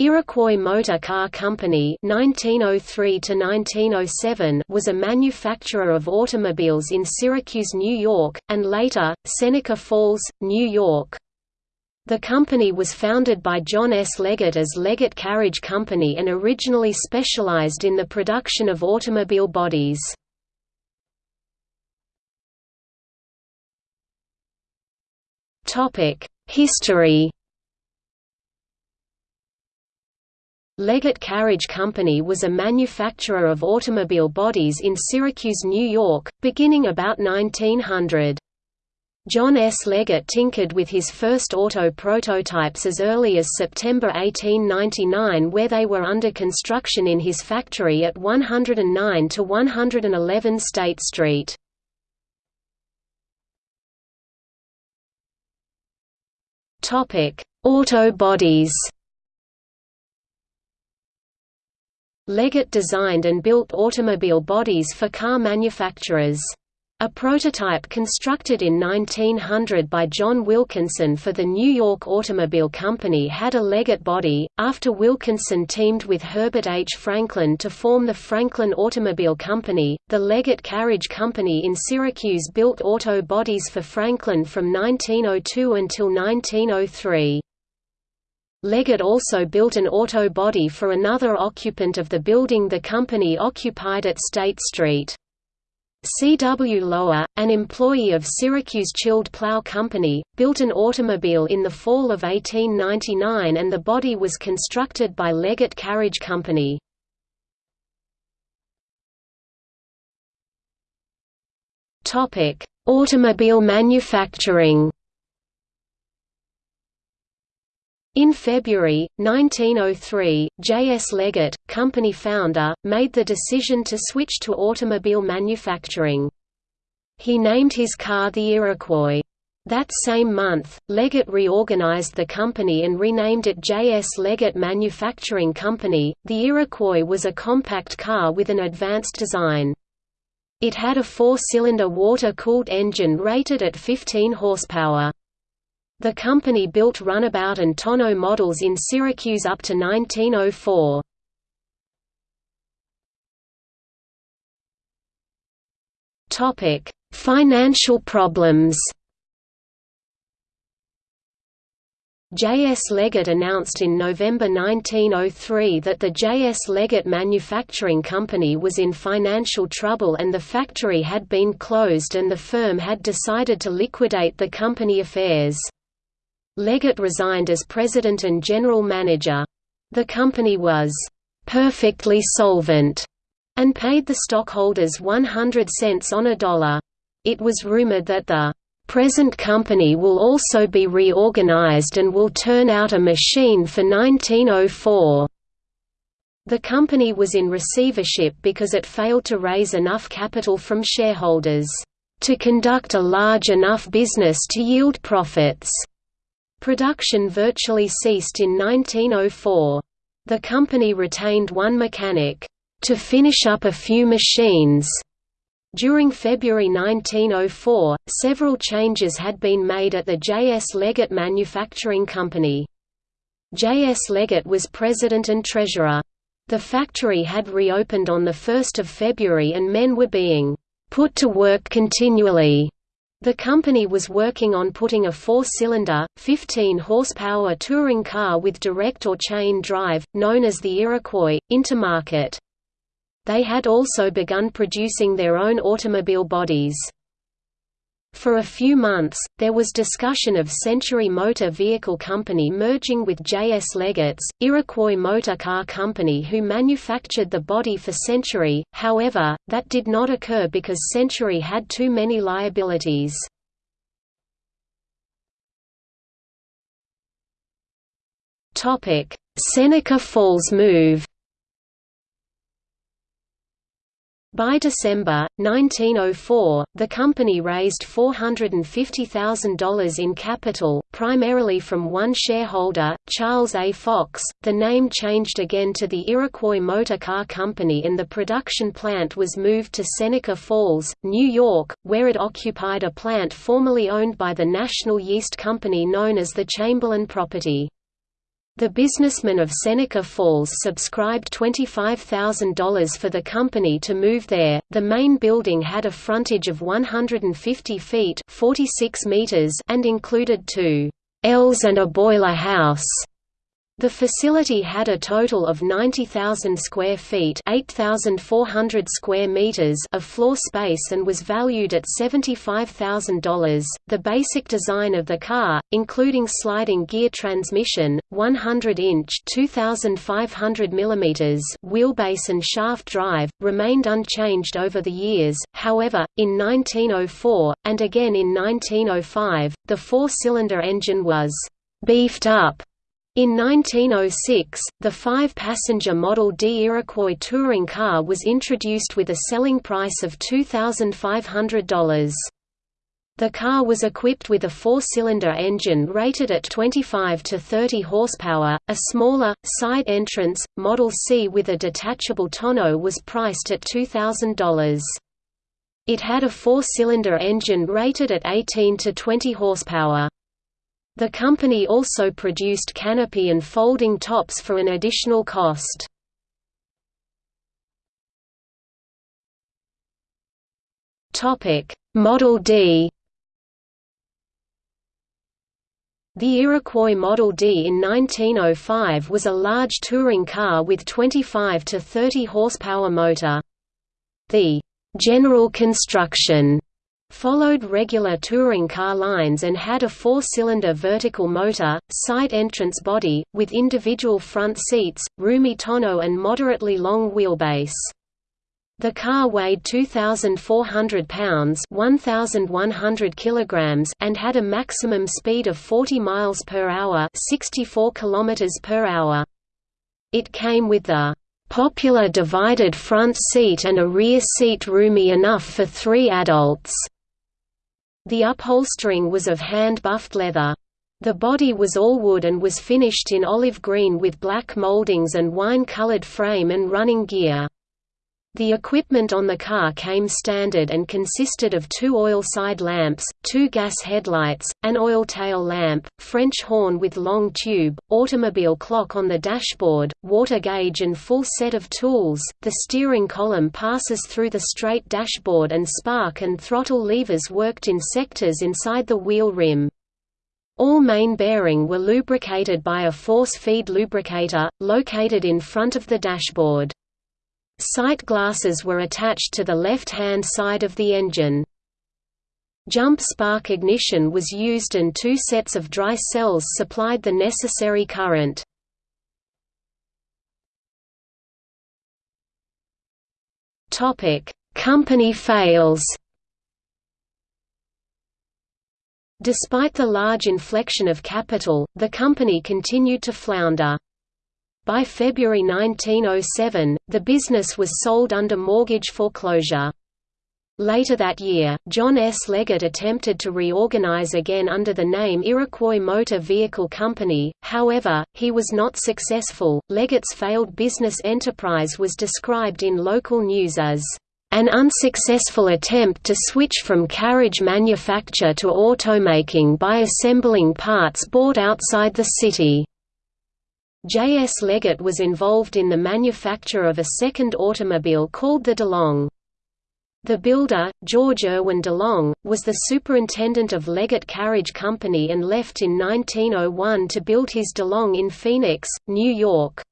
Iroquois Motor Car Company (1903–1907) was a manufacturer of automobiles in Syracuse, New York, and later Seneca Falls, New York. The company was founded by John S. Leggett as Leggett Carriage Company and originally specialized in the production of automobile bodies. History Leggett Carriage Company was a manufacturer of automobile bodies in Syracuse, New York, beginning about 1900. John S. Leggett tinkered with his first auto prototypes as early as September 1899 where they were under construction in his factory at 109 to 111 State Street. Auto bodies Leggett designed and built automobile bodies for car manufacturers. A prototype constructed in 1900 by John Wilkinson for the New York Automobile Company had a Leggett body. After Wilkinson teamed with Herbert H. Franklin to form the Franklin Automobile Company, the Leggett Carriage Company in Syracuse built auto bodies for Franklin from 1902 until 1903. Leggett also built an auto body for another occupant of the building the company occupied at State Street. C. W. Lower, an employee of Syracuse Chilled Plow Company, built an automobile in the fall of 1899 and the body was constructed by Leggett Carriage Company. Automobile manufacturing In February, 1903, J. S. Leggett, company founder, made the decision to switch to automobile manufacturing. He named his car the Iroquois. That same month, Leggett reorganized the company and renamed it J. S. Leggett Manufacturing Company. The Iroquois was a compact car with an advanced design. It had a four-cylinder water-cooled engine rated at 15 horsepower. The company built runabout and tonneau models in Syracuse up to 1904. Financial problems J. S. Leggett announced in November 1903 that the J. S. Leggett Manufacturing Company was in financial trouble and the factory had been closed and the firm had decided to liquidate the company affairs. Leggett resigned as president and general manager. The company was perfectly solvent and paid the stockholders 100 cents on a dollar. It was rumored that the present company will also be reorganized and will turn out a machine for 1904. The company was in receivership because it failed to raise enough capital from shareholders to conduct a large enough business to yield profits. Production virtually ceased in 1904. The company retained one mechanic, to finish up a few machines. During February 1904, several changes had been made at the J. S. Leggett Manufacturing Company. J. S. Leggett was president and treasurer. The factory had reopened on 1 February and men were being put to work continually the company was working on putting a four-cylinder, 15-horsepower touring car with direct or chain drive, known as the Iroquois, into market. They had also begun producing their own automobile bodies. For a few months, there was discussion of Century Motor Vehicle Company merging with J. S. Leggett's, Iroquois Motor Car Company who manufactured the body for Century, however, that did not occur because Century had too many liabilities. Seneca Falls move By December, 1904, the company raised $450,000 in capital, primarily from one shareholder, Charles A. Fox. The name changed again to the Iroquois Motor Car Company and the production plant was moved to Seneca Falls, New York, where it occupied a plant formerly owned by the National Yeast Company known as the Chamberlain property. The businessman of Seneca Falls subscribed $25,000 for the company to move there. The main building had a frontage of 150 feet (46 meters) and included two L's and a boiler house. The facility had a total of 90,000 square feet (8,400 square meters) of floor space and was valued at $75,000. The basic design of the car, including sliding gear transmission, 100-inch (2,500 mm) wheelbase and shaft drive, remained unchanged over the years. However, in 1904 and again in 1905, the four-cylinder engine was beefed up in 1906, the five-passenger Model D Iroquois touring car was introduced with a selling price of $2,500. The car was equipped with a four-cylinder engine rated at 25 to 30 horsepower. A smaller, side entrance, Model C with a detachable tonneau was priced at $2,000. It had a four-cylinder engine rated at 18 to 20 horsepower. The company also produced canopy and folding tops for an additional cost. Model D The Iroquois Model D in 1905 was a large touring car with 25 to 30 horsepower motor. The general construction followed regular touring car lines and had a four-cylinder vertical motor, side entrance body, with individual front seats, roomy tonneau and moderately long wheelbase. The car weighed 2,400 pounds 1,100 kilograms and had a maximum speed of 40 miles per hour 64 kilometers per hour. It came with the popular divided front seat and a rear seat roomy enough for three adults. The upholstering was of hand-buffed leather. The body was all wood and was finished in olive green with black moldings and wine-colored frame and running gear. The equipment on the car came standard and consisted of two oil side lamps, two gas headlights, an oil tail lamp, French horn with long tube, automobile clock on the dashboard, water gauge and full set of tools. The steering column passes through the straight dashboard and spark and throttle levers worked in sectors inside the wheel rim. All main bearing were lubricated by a force feed lubricator, located in front of the dashboard. Sight glasses were attached to the left-hand side of the engine. Jump spark ignition was used and two sets of dry cells supplied the necessary current. Company fails Despite the large inflection of capital, the company continued to flounder. By February 1907, the business was sold under mortgage foreclosure. Later that year, John S. Leggett attempted to reorganize again under the name Iroquois Motor Vehicle Company, however, he was not successful. Leggett's failed business enterprise was described in local news as an unsuccessful attempt to switch from carriage manufacture to automaking by assembling parts bought outside the city. J. S. Leggett was involved in the manufacture of a second automobile called the DeLong. The builder, George Irwin DeLong, was the superintendent of Leggett Carriage Company and left in 1901 to build his DeLong in Phoenix, New York.